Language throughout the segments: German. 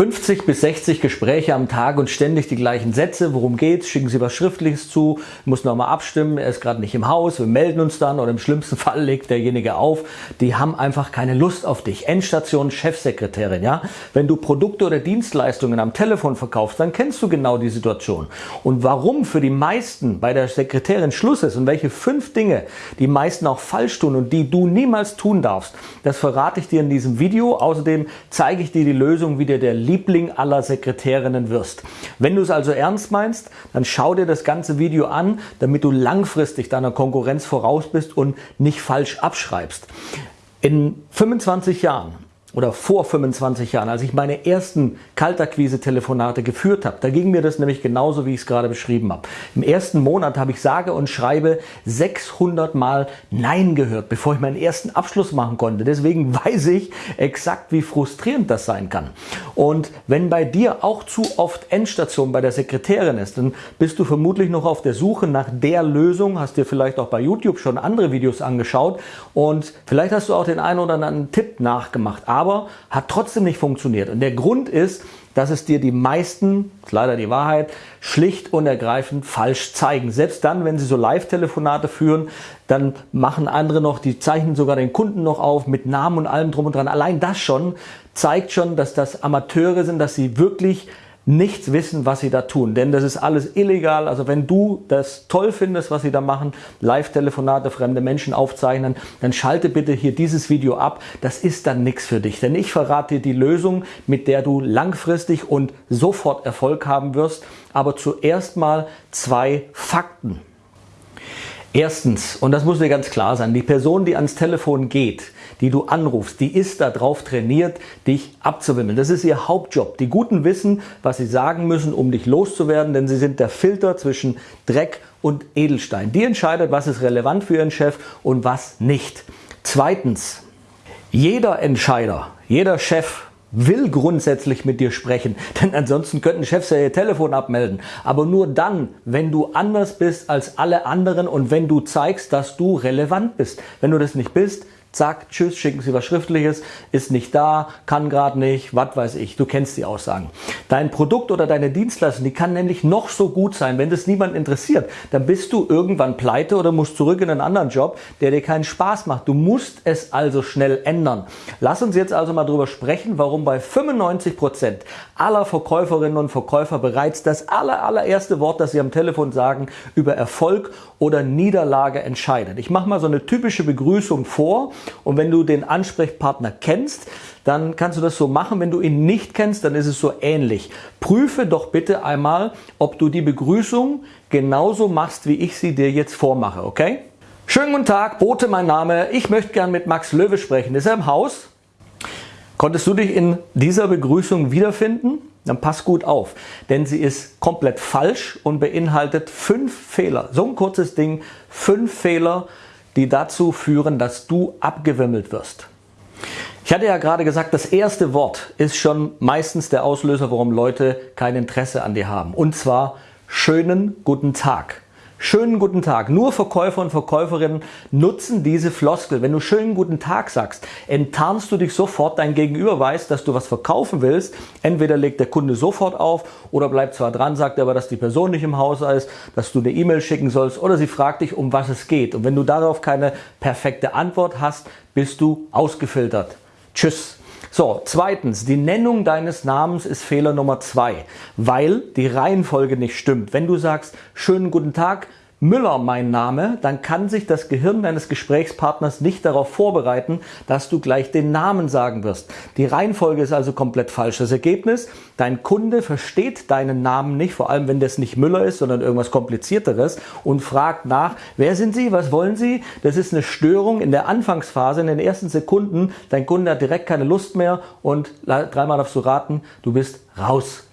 50 bis 60 Gespräche am Tag und ständig die gleichen Sätze. Worum geht's? Schicken Sie was Schriftliches zu. Muss noch mal abstimmen. Er ist gerade nicht im Haus. Wir melden uns dann oder im schlimmsten Fall legt derjenige auf. Die haben einfach keine Lust auf dich. Endstation Chefsekretärin, ja? Wenn du Produkte oder Dienstleistungen am Telefon verkaufst, dann kennst du genau die Situation. Und warum für die meisten bei der Sekretärin Schluss ist und welche fünf Dinge die meisten auch falsch tun und die du niemals tun darfst, das verrate ich dir in diesem Video. Außerdem zeige ich dir die Lösung, wie dir der Liebling aller Sekretärinnen wirst. Wenn du es also ernst meinst, dann schau dir das ganze Video an, damit du langfristig deiner Konkurrenz voraus bist und nicht falsch abschreibst. In 25 Jahren oder vor 25 Jahren, als ich meine ersten Kaltakquise-Telefonate geführt habe, da ging mir das nämlich genauso, wie ich es gerade beschrieben habe. Im ersten Monat habe ich sage und schreibe 600 Mal Nein gehört, bevor ich meinen ersten Abschluss machen konnte. Deswegen weiß ich exakt, wie frustrierend das sein kann. Und wenn bei dir auch zu oft Endstation bei der Sekretärin ist, dann bist du vermutlich noch auf der Suche nach der Lösung, hast dir vielleicht auch bei YouTube schon andere Videos angeschaut und vielleicht hast du auch den einen oder anderen Tipp nachgemacht aber hat trotzdem nicht funktioniert. Und der Grund ist, dass es dir die meisten, ist leider die Wahrheit, schlicht und ergreifend falsch zeigen. Selbst dann, wenn sie so Live-Telefonate führen, dann machen andere noch, die zeichnen sogar den Kunden noch auf mit Namen und allem drum und dran. Allein das schon zeigt schon, dass das Amateure sind, dass sie wirklich nichts wissen, was sie da tun. Denn das ist alles illegal. Also wenn du das toll findest, was sie da machen, Live-Telefonate, fremde Menschen aufzeichnen, dann schalte bitte hier dieses Video ab. Das ist dann nichts für dich. Denn ich verrate dir die Lösung, mit der du langfristig und sofort Erfolg haben wirst. Aber zuerst mal zwei Fakten. Erstens, und das muss dir ganz klar sein, die Person, die ans Telefon geht, die du anrufst, die ist darauf trainiert, dich abzuwimmeln. Das ist ihr Hauptjob. Die Guten wissen, was sie sagen müssen, um dich loszuwerden, denn sie sind der Filter zwischen Dreck und Edelstein. Die entscheidet, was ist relevant für ihren Chef und was nicht. Zweitens, jeder Entscheider, jeder Chef will grundsätzlich mit dir sprechen, denn ansonsten könnten Chefs ja ihr Telefon abmelden. Aber nur dann, wenn du anders bist als alle anderen und wenn du zeigst, dass du relevant bist. Wenn du das nicht bist, Zack, tschüss, schicken Sie was Schriftliches, ist nicht da, kann gerade nicht, was weiß ich. Du kennst die Aussagen. Dein Produkt oder deine Dienstleistung, die kann nämlich noch so gut sein, wenn das niemand interessiert, dann bist du irgendwann pleite oder musst zurück in einen anderen Job, der dir keinen Spaß macht. Du musst es also schnell ändern. Lass uns jetzt also mal drüber sprechen, warum bei 95 Prozent aller Verkäuferinnen und Verkäufer bereits das aller, allererste Wort, das sie am Telefon sagen, über Erfolg oder Niederlage entscheidet. Ich mache mal so eine typische Begrüßung vor und wenn du den Ansprechpartner kennst, dann kannst du das so machen. Wenn du ihn nicht kennst, dann ist es so ähnlich. Prüfe doch bitte einmal, ob du die Begrüßung genauso machst, wie ich sie dir jetzt vormache, okay? Schönen guten Tag, Bote mein Name. Ich möchte gern mit Max Löwe sprechen. Ist er im Haus? Konntest du dich in dieser Begrüßung wiederfinden? Dann pass gut auf, denn sie ist komplett falsch und beinhaltet fünf Fehler. So ein kurzes Ding, fünf Fehler, die dazu führen, dass du abgewimmelt wirst. Ich hatte ja gerade gesagt, das erste Wort ist schon meistens der Auslöser, warum Leute kein Interesse an dir haben. Und zwar schönen guten Tag. Schönen guten Tag. Nur Verkäufer und Verkäuferinnen nutzen diese Floskel. Wenn du schönen guten Tag sagst, enttarnst du dich sofort, dein Gegenüber weiß, dass du was verkaufen willst. Entweder legt der Kunde sofort auf oder bleibt zwar dran, sagt aber, dass die Person nicht im Haus ist, dass du eine E-Mail schicken sollst oder sie fragt dich, um was es geht. Und wenn du darauf keine perfekte Antwort hast, bist du ausgefiltert. Tschüss. So, zweitens, die Nennung deines Namens ist Fehler Nummer zwei, weil die Reihenfolge nicht stimmt. Wenn du sagst, schönen guten Tag, Müller mein Name, dann kann sich das Gehirn deines Gesprächspartners nicht darauf vorbereiten, dass du gleich den Namen sagen wirst. Die Reihenfolge ist also komplett falsch. Das Ergebnis, dein Kunde versteht deinen Namen nicht, vor allem wenn das nicht Müller ist, sondern irgendwas komplizierteres und fragt nach, wer sind Sie, was wollen Sie? Das ist eine Störung in der Anfangsphase, in den ersten Sekunden. Dein Kunde hat direkt keine Lust mehr und dreimal darfst du raten, du bist raus.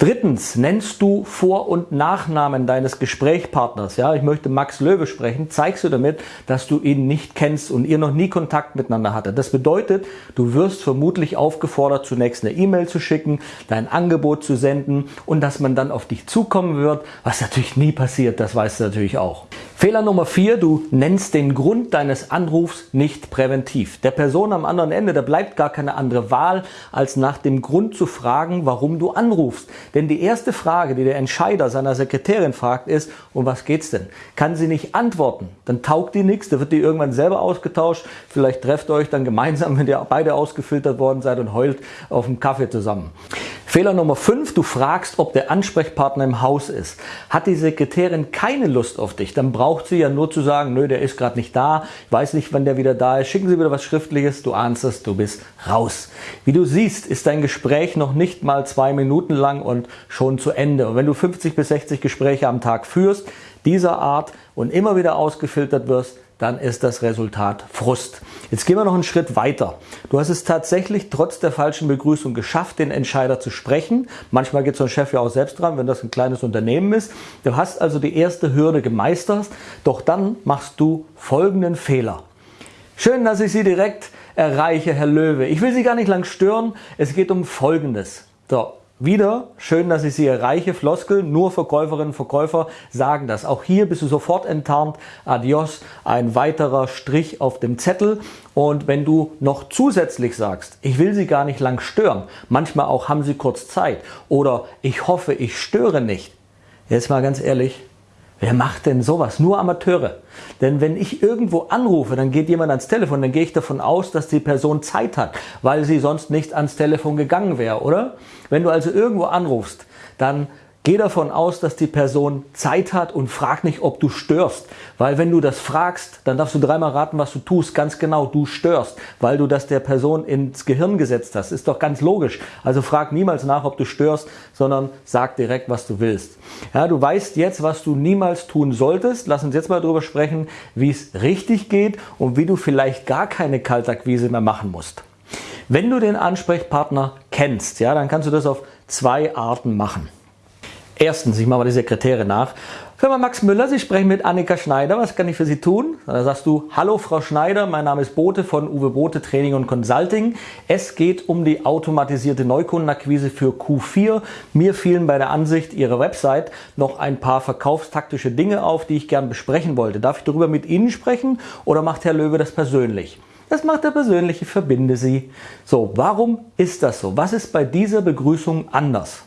Drittens, nennst du Vor- und Nachnamen deines Gesprächspartners. Ja, ich möchte Max Löwe sprechen. Zeigst du damit, dass du ihn nicht kennst und ihr noch nie Kontakt miteinander hattet. Das bedeutet, du wirst vermutlich aufgefordert, zunächst eine E-Mail zu schicken, dein Angebot zu senden und dass man dann auf dich zukommen wird, was natürlich nie passiert. Das weißt du natürlich auch. Fehler Nummer vier, du nennst den Grund deines Anrufs nicht präventiv. Der Person am anderen Ende, da bleibt gar keine andere Wahl, als nach dem Grund zu fragen, warum du anrufst. Denn die erste Frage, die der Entscheider seiner Sekretärin fragt, ist, um was geht's denn? Kann sie nicht antworten, dann taugt die nichts, da wird die irgendwann selber ausgetauscht. Vielleicht trefft ihr euch dann gemeinsam, wenn ihr beide ausgefiltert worden seid und heult auf dem Kaffee zusammen. Fehler Nummer 5, du fragst, ob der Ansprechpartner im Haus ist. Hat die Sekretärin keine Lust auf dich, dann braucht sie ja nur zu sagen, nö, der ist gerade nicht da, ich weiß nicht, wann der wieder da ist, schicken Sie wieder was Schriftliches, du ahnst es, du bist raus. Wie du siehst, ist dein Gespräch noch nicht mal zwei Minuten lang und schon zu Ende. Und wenn du 50 bis 60 Gespräche am Tag führst, dieser Art und immer wieder ausgefiltert wirst, dann ist das Resultat Frust. Jetzt gehen wir noch einen Schritt weiter. Du hast es tatsächlich trotz der falschen Begrüßung geschafft, den Entscheider zu sprechen. Manchmal geht so ein Chef ja auch selbst dran, wenn das ein kleines Unternehmen ist. Du hast also die erste Hürde gemeistert, doch dann machst du folgenden Fehler. Schön, dass ich Sie direkt erreiche, Herr Löwe. Ich will Sie gar nicht lang stören. Es geht um Folgendes. So, wieder, schön, dass ich Sie erreiche, Floskel, nur Verkäuferinnen und Verkäufer sagen das. Auch hier bist du sofort enttarnt, adios, ein weiterer Strich auf dem Zettel. Und wenn du noch zusätzlich sagst, ich will Sie gar nicht lang stören, manchmal auch haben Sie kurz Zeit oder ich hoffe, ich störe nicht. Jetzt mal ganz ehrlich, Wer macht denn sowas? Nur Amateure. Denn wenn ich irgendwo anrufe, dann geht jemand ans Telefon, dann gehe ich davon aus, dass die Person Zeit hat, weil sie sonst nicht ans Telefon gegangen wäre, oder? Wenn du also irgendwo anrufst, dann Geh davon aus, dass die Person Zeit hat und frag nicht, ob du störst. Weil wenn du das fragst, dann darfst du dreimal raten, was du tust. Ganz genau, du störst, weil du das der Person ins Gehirn gesetzt hast. Ist doch ganz logisch. Also frag niemals nach, ob du störst, sondern sag direkt, was du willst. Ja, du weißt jetzt, was du niemals tun solltest. Lass uns jetzt mal darüber sprechen, wie es richtig geht und wie du vielleicht gar keine Kaltakquise mehr machen musst. Wenn du den Ansprechpartner kennst, ja, dann kannst du das auf zwei Arten machen. Erstens, ich mache mal die Sekretärin nach. Firma Max Müller, Sie sprechen mit Annika Schneider. Was kann ich für Sie tun? Da sagst du, hallo Frau Schneider, mein Name ist Bote von Uwe Bote Training und Consulting. Es geht um die automatisierte Neukundenakquise für Q4. Mir fielen bei der Ansicht Ihrer Website noch ein paar verkaufstaktische Dinge auf, die ich gern besprechen wollte. Darf ich darüber mit Ihnen sprechen oder macht Herr Löwe das persönlich? Das macht er persönlich, ich verbinde Sie. So, warum ist das so? Was ist bei dieser Begrüßung anders?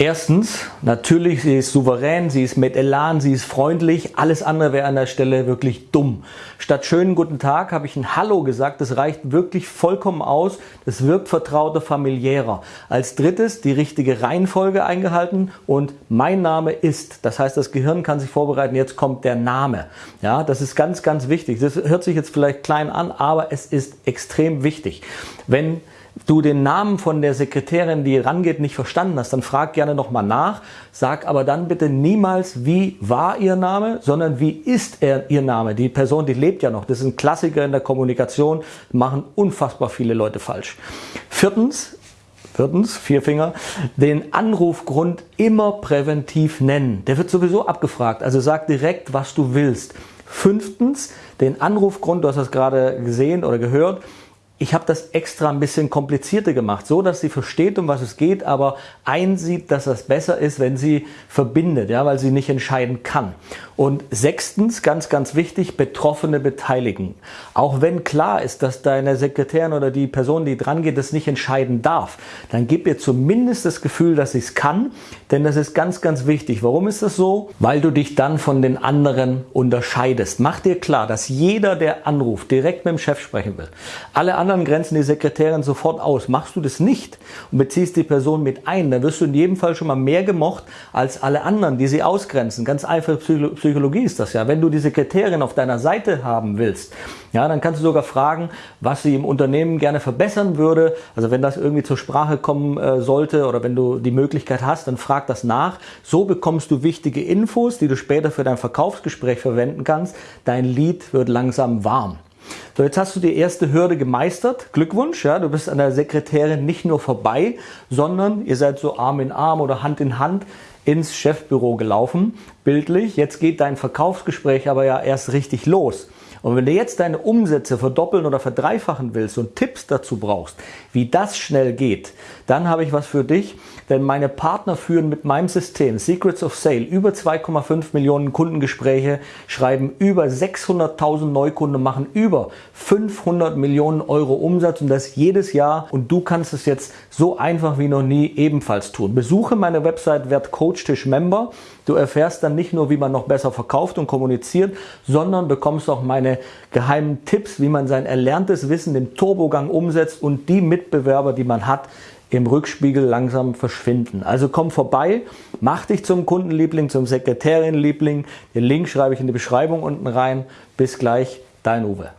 Erstens, natürlich, sie ist souverän, sie ist mit Elan, sie ist freundlich. Alles andere wäre an der Stelle wirklich dumm. Statt schönen guten Tag habe ich ein Hallo gesagt. Das reicht wirklich vollkommen aus. Das wirkt vertrauter, familiärer. Als drittes die richtige Reihenfolge eingehalten und mein Name ist. Das heißt, das Gehirn kann sich vorbereiten. Jetzt kommt der Name. Ja, das ist ganz, ganz wichtig. Das hört sich jetzt vielleicht klein an, aber es ist extrem wichtig. Wenn du den Namen von der Sekretärin, die rangeht, nicht verstanden hast, dann frag gerne nochmal nach. Sag aber dann bitte niemals, wie war ihr Name, sondern wie ist er, ihr Name. Die Person, die lebt ja noch. Das ist ein Klassiker in der Kommunikation. Machen unfassbar viele Leute falsch. Viertens, Viertens, vier Finger, den Anrufgrund immer präventiv nennen. Der wird sowieso abgefragt, also sag direkt, was du willst. Fünftens, den Anrufgrund, du hast das gerade gesehen oder gehört, ich habe das extra ein bisschen komplizierter gemacht, so dass sie versteht, um was es geht, aber einsieht, dass das besser ist, wenn sie verbindet, ja, weil sie nicht entscheiden kann. Und sechstens, ganz, ganz wichtig, Betroffene beteiligen. Auch wenn klar ist, dass deine Sekretärin oder die Person, die dran geht, das nicht entscheiden darf, dann gib ihr zumindest das Gefühl, dass sie es kann, denn das ist ganz, ganz wichtig. Warum ist das so? Weil du dich dann von den anderen unterscheidest. Mach dir klar, dass jeder, der anruft, direkt mit dem Chef sprechen will. Alle anderen grenzen die Sekretärin sofort aus. Machst du das nicht und beziehst die Person mit ein, dann wirst du in jedem Fall schon mal mehr gemocht als alle anderen, die sie ausgrenzen. Ganz einfach Psychologie Psychologie ist das ja. Wenn du die Sekretärin auf deiner Seite haben willst, ja, dann kannst du sogar fragen, was sie im Unternehmen gerne verbessern würde. Also wenn das irgendwie zur Sprache kommen äh, sollte oder wenn du die Möglichkeit hast, dann frag das nach. So bekommst du wichtige Infos, die du später für dein Verkaufsgespräch verwenden kannst. Dein Lied wird langsam warm. So, jetzt hast du die erste Hürde gemeistert. Glückwunsch, ja, du bist an der Sekretärin nicht nur vorbei, sondern ihr seid so Arm in Arm oder Hand in Hand ins Chefbüro gelaufen, bildlich. Jetzt geht dein Verkaufsgespräch aber ja erst richtig los. Und wenn du jetzt deine Umsätze verdoppeln oder verdreifachen willst und Tipps dazu brauchst, wie das schnell geht, dann habe ich was für dich. Denn meine Partner führen mit meinem System Secrets of Sale über 2,5 Millionen Kundengespräche, schreiben über 600.000 Neukunden, machen über 500 Millionen Euro Umsatz und das jedes Jahr. Und du kannst es jetzt so einfach wie noch nie ebenfalls tun. Besuche meine Website Werd Coach Member. Du erfährst dann nicht nur, wie man noch besser verkauft und kommuniziert, sondern bekommst auch meine geheimen Tipps, wie man sein erlerntes Wissen, den Turbogang umsetzt und die Mitbewerber, die man hat, im Rückspiegel langsam verschwinden. Also komm vorbei, mach dich zum Kundenliebling, zum Sekretärinnenliebling. Den Link schreibe ich in die Beschreibung unten rein. Bis gleich, dein Uwe.